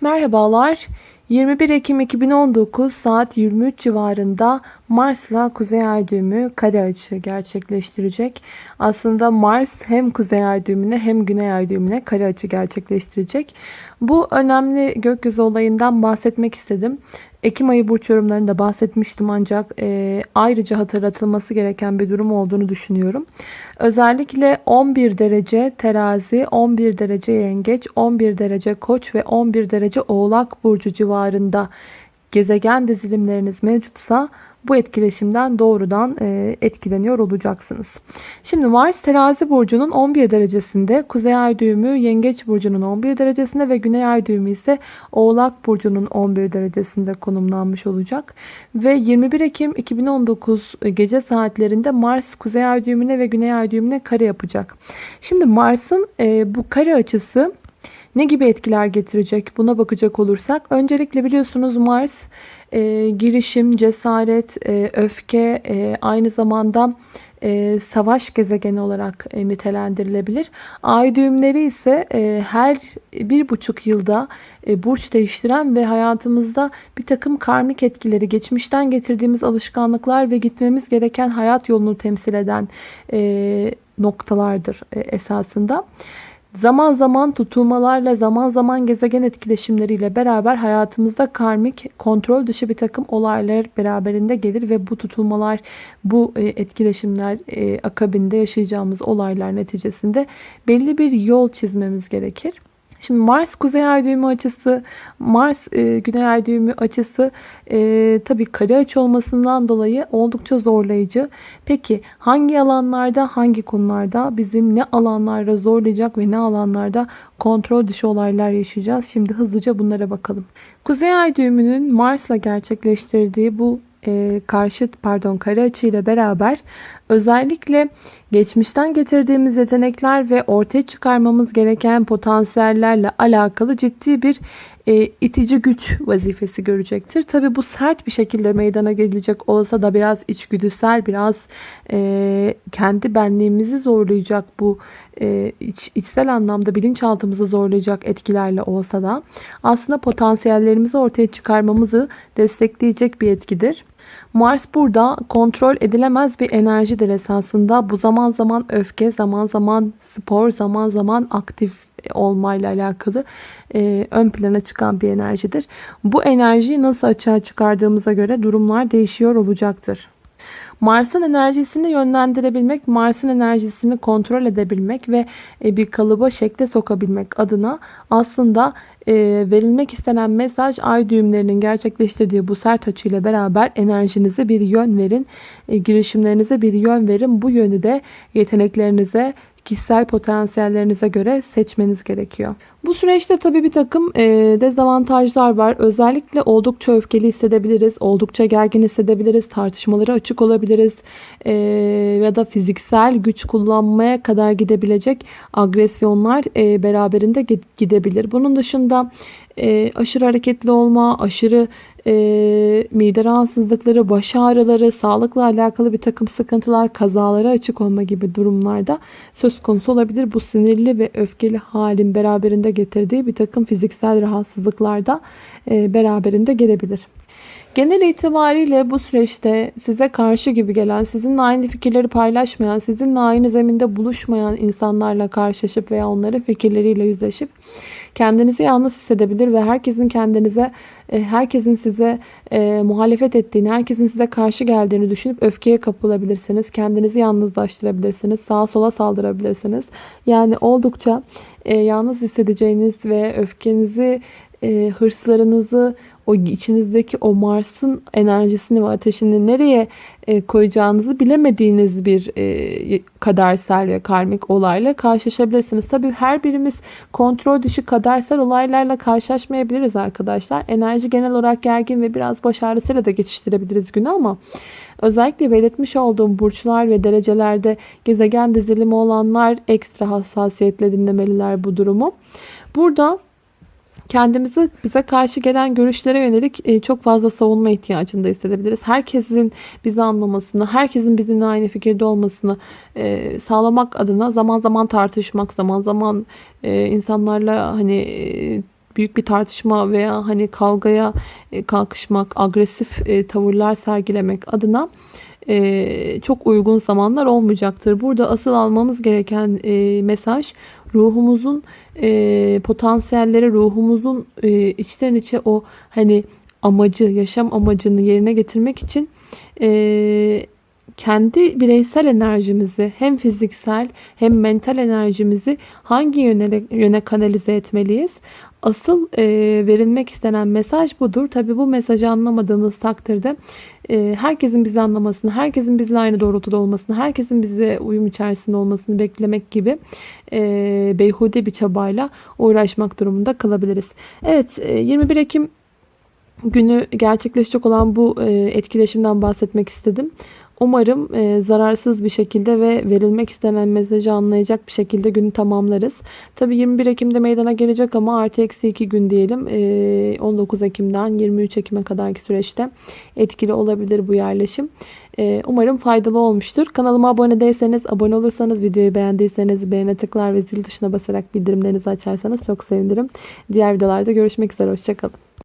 Merhabalar. 21 Ekim 2019 saat 23 civarında Mars'la Kuzey Ay düğümü kare açı gerçekleştirecek. Aslında Mars hem Kuzey Ay düğümüne hem Güney Ay düğümüne kare açı gerçekleştirecek. Bu önemli gökyüzü olayından bahsetmek istedim. Ekim ayı burç yorumlarında bahsetmiştim ancak e, ayrıca hatırlatılması gereken bir durum olduğunu düşünüyorum. Özellikle 11 derece terazi, 11 derece yengeç, 11 derece koç ve 11 derece oğlak burcu civarında gezegen dizilimleriniz mevcutsa bu etkileşimden doğrudan e, etkileniyor olacaksınız. Şimdi Mars terazi burcunun 11 derecesinde, Kuzey Ay düğümü Yengeç burcunun 11 derecesinde ve Güney Ay düğümü ise Oğlak burcunun 11 derecesinde konumlanmış olacak. Ve 21 Ekim 2019 gece saatlerinde Mars Kuzey Ay düğümüne ve Güney Ay düğümüne kare yapacak. Şimdi Mars'ın e, bu kare açısı ne gibi etkiler getirecek buna bakacak olursak öncelikle biliyorsunuz Mars e, girişim, cesaret, e, öfke e, aynı zamanda e, savaş gezegeni olarak e, nitelendirilebilir. Ay düğümleri ise e, her bir buçuk yılda e, burç değiştiren ve hayatımızda bir takım karmik etkileri, geçmişten getirdiğimiz alışkanlıklar ve gitmemiz gereken hayat yolunu temsil eden e, noktalardır e, esasında. Zaman zaman tutulmalarla, zaman zaman gezegen etkileşimleriyle beraber hayatımızda karmik, kontrol dışı bir takım olaylar beraberinde gelir ve bu tutulmalar, bu e, etkileşimler e, akabinde yaşayacağımız olaylar neticesinde belli bir yol çizmemiz gerekir. Şimdi Mars kuzey ay düğümü açısı, Mars e, güney ay düğümü açısı e, tabii kare açı olmasından dolayı oldukça zorlayıcı. Peki hangi alanlarda, hangi konularda bizi ne alanlarda zorlayacak ve ne alanlarda kontrol dışı olaylar yaşayacağız? Şimdi hızlıca bunlara bakalım. Kuzey ay düğümünün Mars'la gerçekleştirdiği bu e, karşıt pardon kare açı ile beraber özellikle geçmişten getirdiğimiz yetenekler ve ortaya çıkarmamız gereken potansiyellerle alakalı ciddi bir e, itici güç vazifesi görecektir. Tabi bu sert bir şekilde meydana gelecek olsa da biraz içgüdüsel, biraz e, kendi benliğimizi zorlayacak bu e, iç, içsel anlamda bilinçaltımızı zorlayacak etkilerle olsa da aslında potansiyellerimizi ortaya çıkarmamızı destekleyecek bir etkidir. Mars burada kontrol edilemez bir enerjidir esasında. Bu zaman zaman öfke, zaman zaman spor, zaman zaman aktif olmayla alakalı e, ön plana çıkan bir enerjidir. Bu enerjiyi nasıl açığa çıkardığımıza göre durumlar değişiyor olacaktır. Mars'ın enerjisini yönlendirebilmek, Mars'ın enerjisini kontrol edebilmek ve e, bir kalıba şekle sokabilmek adına aslında e, verilmek istenen mesaj ay düğümlerinin gerçekleştirdiği bu sert açıyla beraber enerjinize bir yön verin, e, girişimlerinize bir yön verin. Bu yönü de yeteneklerinize, kişisel potansiyellerinize göre seçmeniz gerekiyor. Bu süreçte tabii bir takım e, dezavantajlar var. Özellikle oldukça öfkeli hissedebiliriz, oldukça gergin hissedebiliriz, tartışmalara açık olabiliriz e, ya da fiziksel güç kullanmaya kadar gidebilecek agresyonlar e, beraberinde gidebilir. Bunun dışında e, aşırı hareketli olma, aşırı e, mide rahatsızlıkları, baş ağrıları, sağlıkla alakalı bir takım sıkıntılar, kazalara açık olma gibi durumlarda söz konusu olabilir. Bu sinirli ve öfkeli halin beraberinde getirdiği bir takım fiziksel rahatsızlıklar da e, beraberinde gelebilir. Genel itibariyle bu süreçte size karşı gibi gelen, sizinle aynı fikirleri paylaşmayan, sizinle aynı zeminde buluşmayan insanlarla karşılaşıp veya onların fikirleriyle yüzleşip kendinizi yalnız hissedebilir ve herkesin kendinize, e, herkesin size e, muhalefet ettiğini, herkesin size karşı geldiğini düşünüp öfkeye kapılabilirsiniz. Kendinizi yalnızlaştırabilirsiniz. Sağa sola saldırabilirsiniz. Yani oldukça e, yalnız hissedeceğiniz ve öfkenizi, e, hırslarınızı, o içinizdeki o Mars'ın enerjisini ve ateşini nereye e, koyacağınızı bilemediğiniz bir e, kadersel ve karmik olayla karşılaşabilirsiniz. Tabii her birimiz kontrol dışı kadersel olaylarla karşılaşmayabiliriz arkadaşlar. Enerji genel olarak gergin ve biraz baş ağrısıyla da geçiştirebiliriz günü ama özellikle belirtmiş olduğum burçlar ve derecelerde gezegen dizilimi olanlar ekstra hassasiyetle dinlemeliler bu durumu. Burada kendimizi bize karşı gelen görüşlere yönelik e, çok fazla savunma ihtiyacında hissedebiliriz. Herkesin bizi anlamasını, herkesin bizimle aynı fikirde olmasını e, sağlamak adına zaman zaman tartışmak, zaman zaman e, insanlarla hani büyük bir tartışma veya hani kavgaya kalkışmak, agresif tavırlar sergilemek adına e, çok uygun zamanlar olmayacaktır. Burada asıl almamız gereken e, mesaj ruhumuzun e, potansiyelleri, ruhumuzun e, içten içe o hani amacı, yaşam amacını yerine getirmek için e, kendi bireysel enerjimizi hem fiziksel hem mental enerjimizi hangi yöne, yöne kanalize etmeliyiz? Asıl e, verilmek istenen mesaj budur. Tabi bu mesajı anlamadığımız takdirde e, herkesin bizi anlamasını, herkesin bizle aynı doğrultuda olmasını, herkesin bize uyum içerisinde olmasını beklemek gibi e, beyhude bir çabayla uğraşmak durumunda kalabiliriz. Evet e, 21 Ekim günü gerçekleşecek olan bu e, etkileşimden bahsetmek istedim. Umarım e, zararsız bir şekilde ve verilmek istenen mesajı anlayacak bir şekilde günü tamamlarız. Tabi 21 Ekim'de meydana gelecek ama artı eksi 2 gün diyelim. E, 19 Ekim'den 23 Ekim'e kadarki süreçte etkili olabilir bu yerleşim. E, umarım faydalı olmuştur. Kanalıma abone değilseniz, abone olursanız, videoyu beğendiyseniz beğene tıklar ve zil tuşuna basarak bildirimlerinizi açarsanız çok sevinirim. Diğer videolarda görüşmek üzere. Hoşçakalın.